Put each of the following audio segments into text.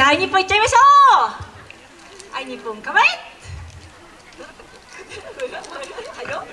はい日本いっちゃいましょう。はい日本構えはいよ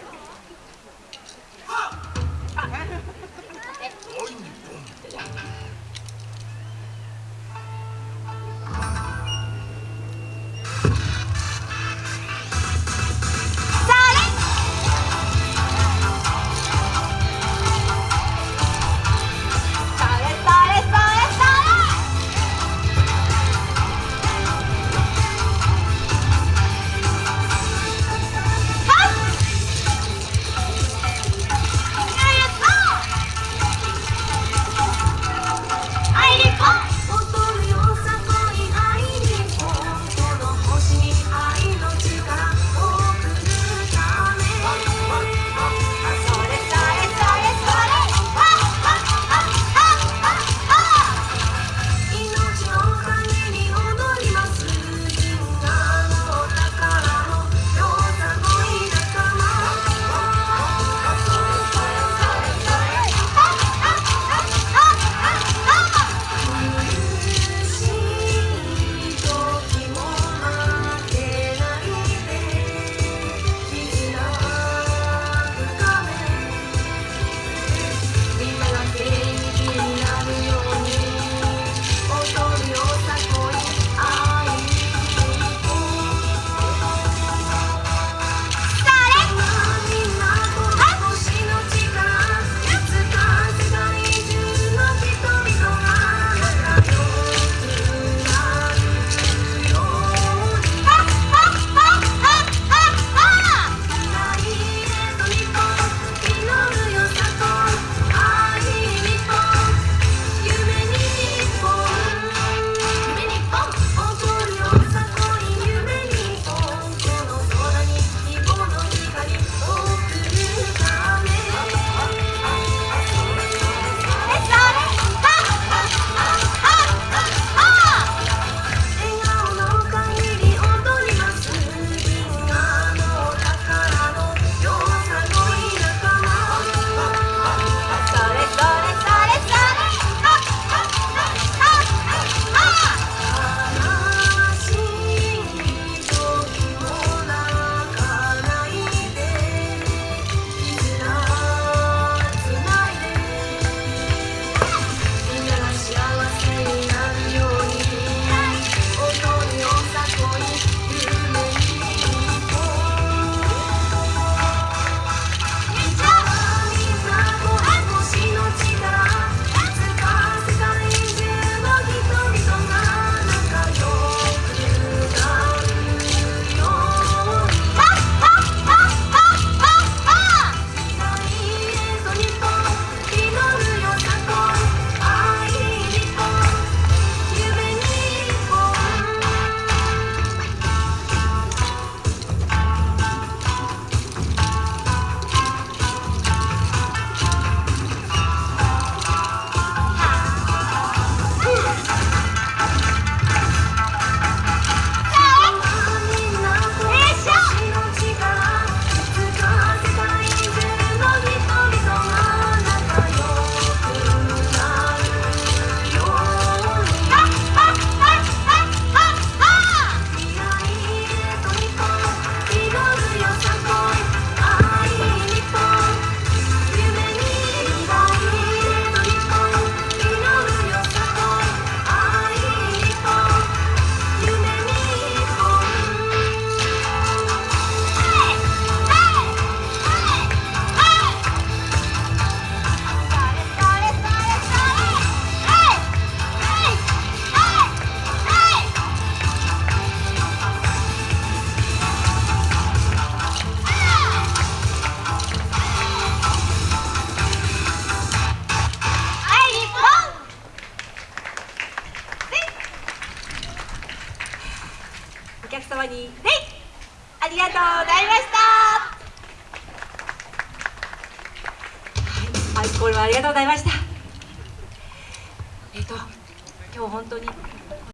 客様に「はいありがとうございました」はい。アイコールありがとうございました。えっ、ー、と今日本当に